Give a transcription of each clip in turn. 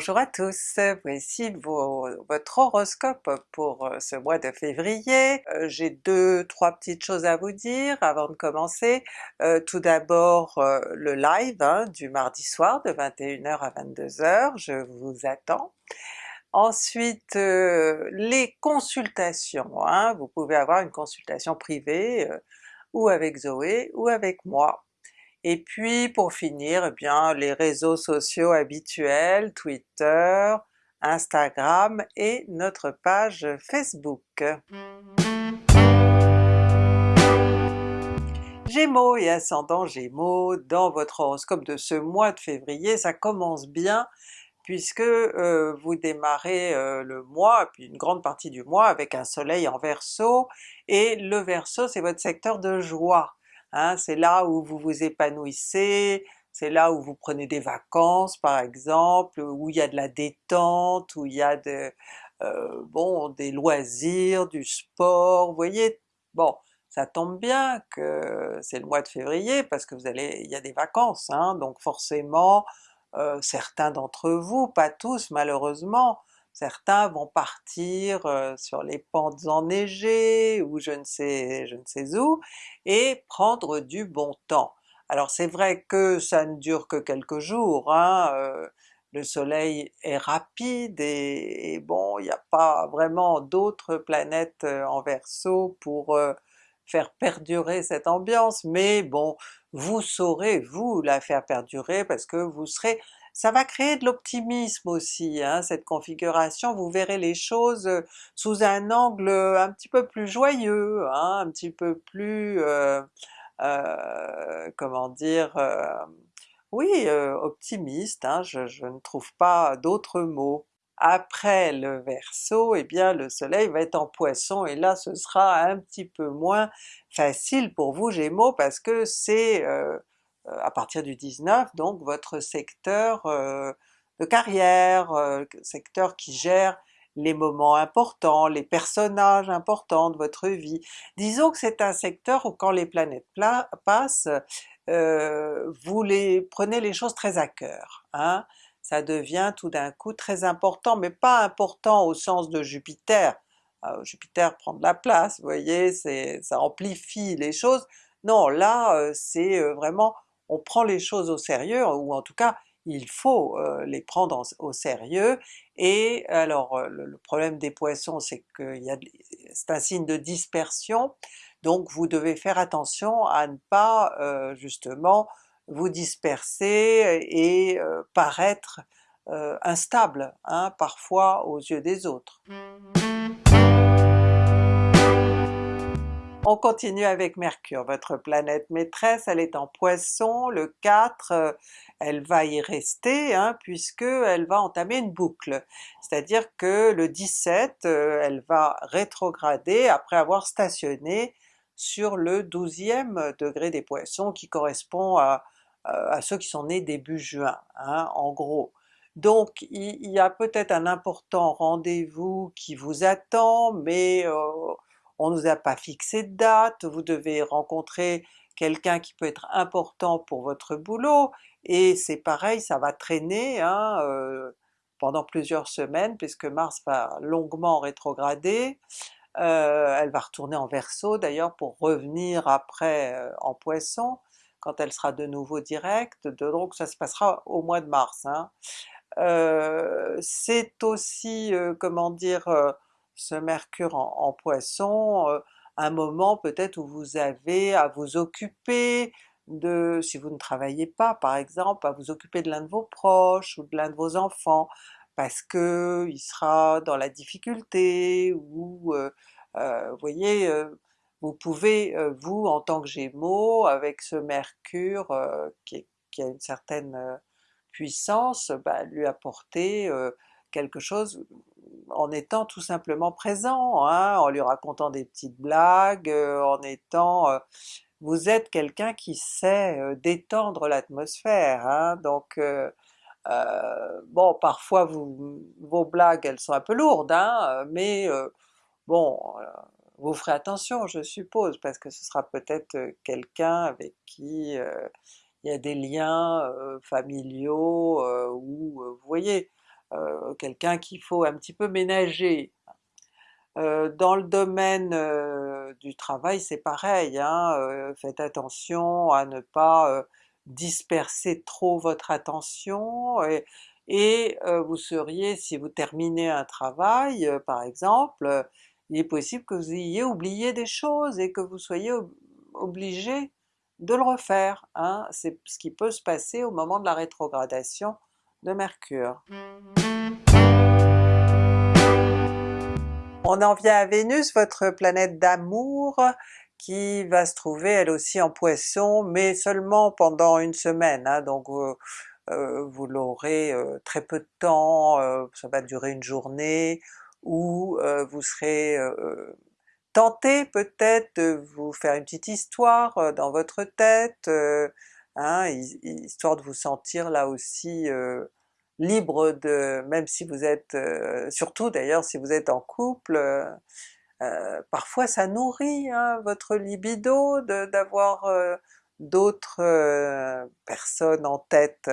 Bonjour à tous, voici votre horoscope pour euh, ce mois de février. Euh, j'ai deux, trois petites choses à vous dire avant de commencer. Euh, tout d'abord le live hein, du mardi soir de 21h à 22h, je vous attends. Ensuite les consultations, hein. vous pouvez avoir une consultation privée ou avec Zoé ou avec moi. Et puis pour finir, eh bien les réseaux sociaux habituels, Twitter, Instagram et notre page Facebook. Gémeaux et ascendant Gémeaux, dans votre horoscope de ce mois de février, ça commence bien puisque euh, vous démarrez euh, le mois, puis une grande partie du mois avec un soleil en Verseau, et le Verseau c'est votre secteur de joie. Hein, c'est là où vous vous épanouissez, c'est là où vous prenez des vacances par exemple, où il y a de la détente, où il y a de, euh, bon, des loisirs, du sport, vous voyez? Bon, ça tombe bien que c'est le mois de février parce que vous allez, il y a des vacances, hein, donc forcément euh, certains d'entre vous, pas tous malheureusement, certains vont partir sur les pentes enneigées ou je ne sais, je ne sais où, et prendre du bon temps. Alors c'est vrai que ça ne dure que quelques jours, hein, le soleil est rapide et, bon, il n'y a pas vraiment d'autres planètes en Verseau pour faire perdurer cette ambiance, mais bon, vous saurez vous la faire perdurer parce que vous serez ça va créer de l'optimisme aussi, hein, cette configuration, vous verrez les choses sous un angle un petit peu plus joyeux, hein, un petit peu plus, euh, euh, comment dire, euh, oui, optimiste, hein, je, je, ne trouve pas d'autres mots. Après le Verseau, eh bien le soleil va être en Poisson et là ce sera un petit peu moins facile pour vous Gémeaux parce que c'est euh, à partir du 19, donc votre secteur euh, de carrière, euh, secteur qui gère les moments importants, les personnages importants de votre vie. Disons que c'est un secteur où quand les planètes passent, vous prenez les choses très à cœur. Hein? Ça devient tout d'un coup très important, mais pas important au sens de Jupiter, Jupiter prend de la place, vous voyez, ça amplifie les choses. Non, là c'est vraiment on prend les choses au sérieux, ou en tout cas il faut euh, les prendre au sérieux, et alors euh, le, problème des Poissons c'est que c'est un signe de dispersion, donc vous devez faire attention à ne pas euh, justement vous disperser et paraître instable hein, parfois aux yeux des autres. On continue avec Mercure, votre planète maîtresse, elle est en Poisson, le 4, euh, elle va y rester hein, puisque elle va entamer une boucle. C'est-à-dire que le 17, euh, elle va rétrograder après avoir stationné sur le 12e degré des Poissons qui correspond à, ceux qui sont nés début juin, hein, en gros. Donc il y, a peut-être un important rendez-vous qui vous attend, mais euh, on nous a pas fixé de date, vous devez rencontrer quelqu'un qui peut être important pour votre boulot, et c'est pareil, ça va traîner hein, euh, pendant plusieurs semaines puisque Mars va longuement rétrograder, euh, elle va retourner en Verseau d'ailleurs pour revenir après euh, en Poisson, quand elle sera de nouveau directe, donc ça se passera au mois de mars. Hein. c'est aussi, comment dire, ce Mercure en, Poisson, un moment peut-être où vous avez à vous occuper de, si vous ne travaillez pas par exemple, à vous occuper de l'un de vos proches ou de l'un de vos enfants, parce que il sera dans la difficulté, ou voyez, vous pouvez vous en tant que Gémeaux, avec ce Mercure qui, a une certaine puissance, bah, lui apporter quelque chose en étant tout simplement présent, hein, en lui racontant des petites blagues, euh, en étant... Euh, vous êtes quelqu'un qui sait euh, détendre l'atmosphère, hein, donc bon parfois vos blagues elles sont un peu lourdes, hein, mais bon, vous ferez attention je suppose, parce que ce sera peut-être quelqu'un avec qui il y a des liens familiaux, ou vous voyez, quelqu'un qu'il faut un petit peu ménager. dans le domaine du travail c'est pareil, hein, faites attention à ne pas disperser trop votre attention et, vous seriez, si vous terminez un travail par exemple, il est possible que vous ayez oublié des choses et que vous soyez obligé de le refaire, hein? c'est ce qui peut se passer au moment de la rétrogradation de Mercure. On en vient à Vénus, votre planète d'amour, qui va se trouver elle aussi en Poisson, mais seulement pendant une semaine, hein, donc euh, euh, vous l'aurez euh, très peu de temps, ça va durer une journée, ou vous serez tenté peut-être de vous faire une petite histoire dans votre tête, hein, histoire de vous sentir là aussi libre de, même si vous êtes, surtout d'ailleurs si vous êtes en couple, euh, parfois ça nourrit hein, votre libido d'avoir euh, d'autres euh, personnes en tête.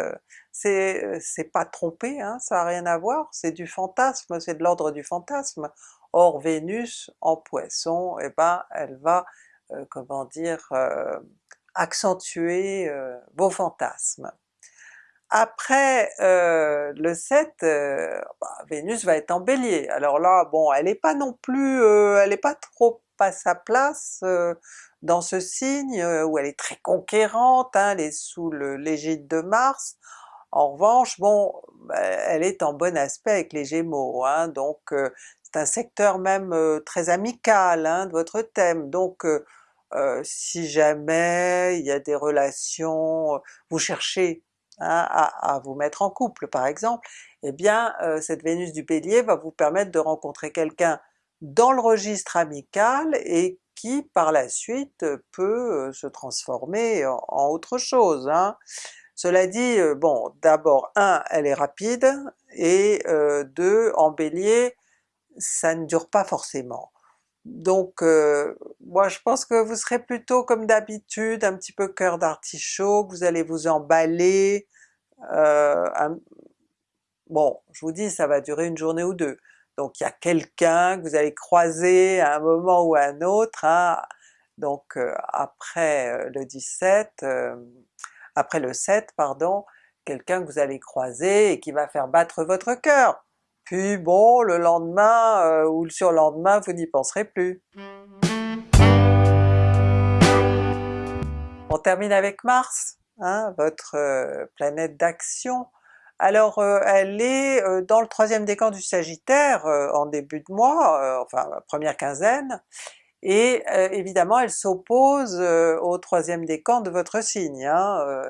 C'est pas trompé, hein, ça n'a rien à voir, c'est du fantasme, c'est de l'ordre du fantasme. Or Vénus en Poisson, eh ben elle va, comment dire, accentuer vos fantasmes. Après euh, le 7, euh, bah, Vénus va être en Bélier. Alors là, bon, elle n'est pas non plus, euh, elle n'est pas trop à sa place dans ce signe où elle est très conquérante, hein, elle est sous l'égide de Mars. En revanche, bon, bah, elle est en bon aspect avec les Gémeaux, hein, donc c'est un secteur même très amical hein, de votre thème, donc si jamais il y a des relations, vous cherchez À, vous mettre en couple par exemple, eh bien euh, cette Vénus du Bélier va vous permettre de rencontrer quelqu'un dans le registre amical et qui par la suite peut euh, se transformer en, autre chose. Hein. Cela dit, euh, bon d'abord un, elle est rapide, et deux, en Bélier, ça ne dure pas forcément. Donc moi je pense que vous serez plutôt comme d'habitude, un petit peu cœur d'artichaut, vous allez vous emballer, euh, bon je vous dis ça va durer une journée ou deux, donc il y a quelqu'un que vous allez croiser à un moment ou à un autre, hein. donc euh, après euh, le 17, après le 7 pardon, quelqu'un que vous allez croiser et qui va faire battre votre cœur. Puis bon, le lendemain ou le surlendemain vous n'y penserez plus. On termine avec Mars, hein, votre euh, planète d'action. Alors euh, elle est euh, dans le troisième décan du Sagittaire en début de mois, enfin première quinzaine, et évidemment elle s'oppose au troisième décan de votre signe. Hein,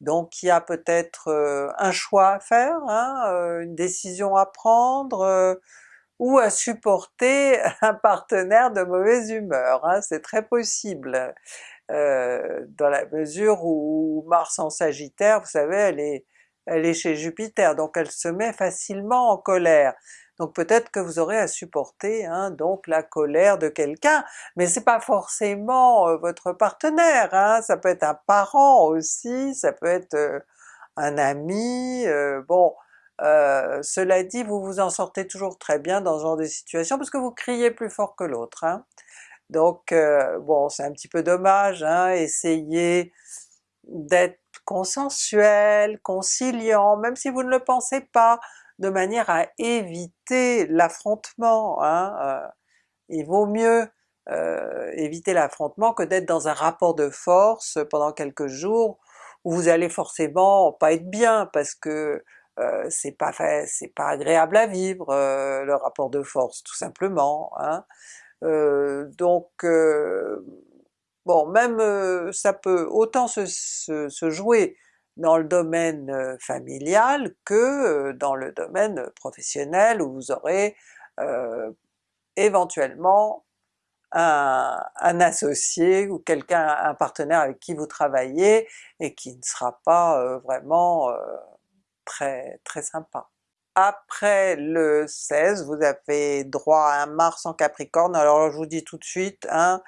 donc il y a peut-être un choix à faire, hein, une décision à prendre, ou à supporter un partenaire de mauvaise humeur, hein, c'est très possible. Euh, dans la mesure où Mars en Sagittaire, vous savez, elle est chez Jupiter, donc elle se met facilement en colère. Donc peut-être que vous aurez à supporter hein, donc la colère de quelqu'un, mais c'est pas forcément euh, votre partenaire, hein, ça peut être un parent aussi, ça peut être euh, un ami, bon, cela dit vous vous en sortez toujours très bien dans ce genre de situation parce que vous criez plus fort que l'autre. Hein. Donc euh, bon c'est un petit peu dommage, hein, essayez d'être consensuel, conciliant, même si vous ne le pensez pas, de manière à éviter l'affrontement. Hein, euh, il vaut mieux euh, éviter l'affrontement que d'être dans un rapport de force pendant quelques jours où vous allez forcément pas être bien parce que c'est pas c'est pas agréable à vivre le rapport de force tout simplement. Hein. Euh, donc euh, bon même euh, ça peut autant se, jouer dans le domaine familial que dans le domaine professionnel où vous aurez éventuellement un, un, associé ou quelqu'un, un partenaire avec qui vous travaillez et qui ne sera pas vraiment très très sympa. Après le 16, vous avez droit à un Mars en Capricorne, alors je vous dis tout de suite, hein,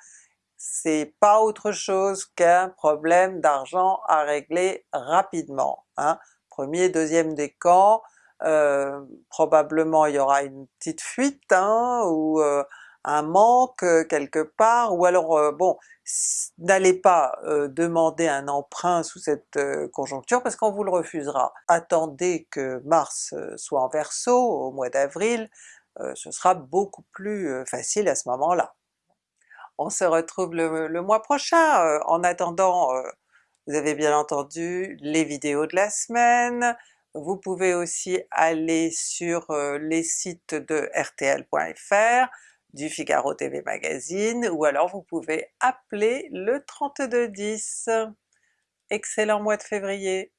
c'est pas autre chose qu'un problème d'argent à régler rapidement. Hein. Premier, deuxième décan, euh, probablement il y aura une petite fuite hein, ou euh, un manque quelque part, ou alors bon, n'allez pas demander un emprunt sous cette conjoncture parce qu'on vous le refusera. Attendez que Mars soit en Verseau au mois d'avril, ce sera beaucoup plus facile à ce moment-là. On se retrouve le, mois prochain, en attendant vous avez bien entendu les vidéos de la semaine, vous pouvez aussi aller sur les sites de rtl.fr, du Figaro TV Magazine, ou alors vous pouvez appeler le 3210. Excellent mois de février!